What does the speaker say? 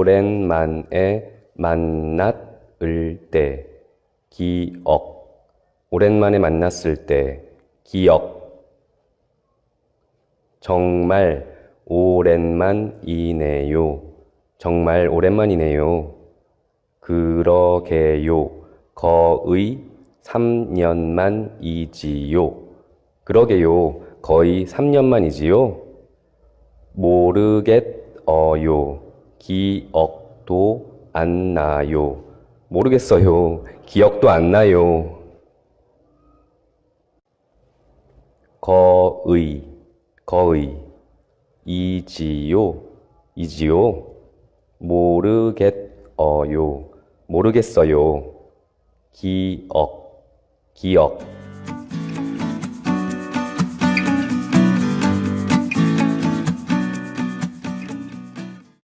오랜만에 만났을 때 기억 오랜만에 만났을 때 기억 정말 오랜만이네요. 정말 오랜만이네요. 그러게요. 거의 3년만이지요. 그러게요. 거의 3년만이지요. 모르겠어요. 기억도 안 나요. 모르겠어요. 기억도 안 나요. 거의, 거의, 이지요, 이지요. 모르겠어요. 모르겠어요. 기억, 기억.